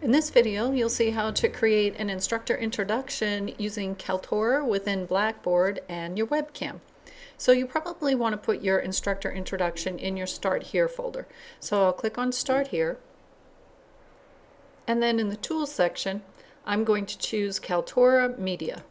In this video, you'll see how to create an instructor introduction using Kaltura within Blackboard and your webcam. So you probably want to put your instructor introduction in your Start Here folder. So I'll click on Start Here. And then in the Tools section, I'm going to choose Kaltura Media.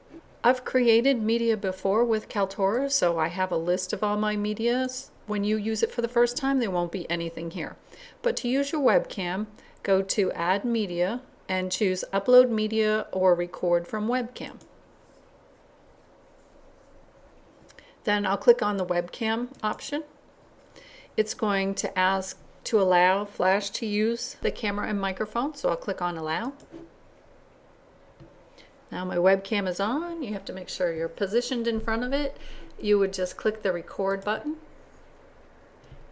I've created media before with Kaltura, so I have a list of all my media. When you use it for the first time, there won't be anything here. But to use your webcam, go to Add Media and choose Upload Media or Record from Webcam. Then I'll click on the webcam option. It's going to ask to allow Flash to use the camera and microphone, so I'll click on Allow. Now my webcam is on. You have to make sure you're positioned in front of it. You would just click the record button.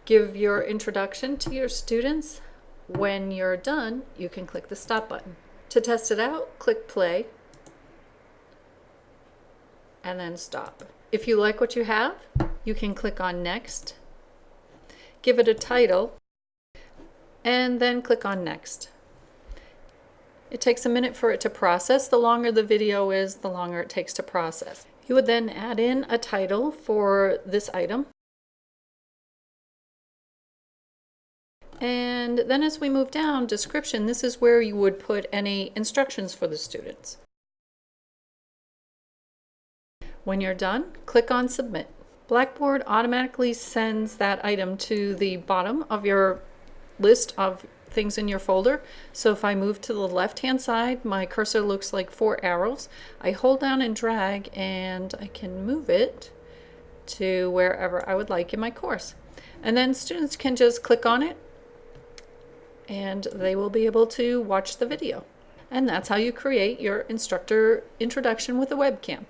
Give your introduction to your students when you're done, you can click the stop button. To test it out, click play and then stop. If you like what you have, you can click on next, give it a title, and then click on next. It takes a minute for it to process. The longer the video is, the longer it takes to process. You would then add in a title for this item. And then as we move down, description, this is where you would put any instructions for the students. When you're done, click on Submit. Blackboard automatically sends that item to the bottom of your list of things in your folder. So if I move to the left-hand side, my cursor looks like four arrows. I hold down and drag and I can move it to wherever I would like in my course. And then students can just click on it and they will be able to watch the video. And that's how you create your instructor introduction with a webcam.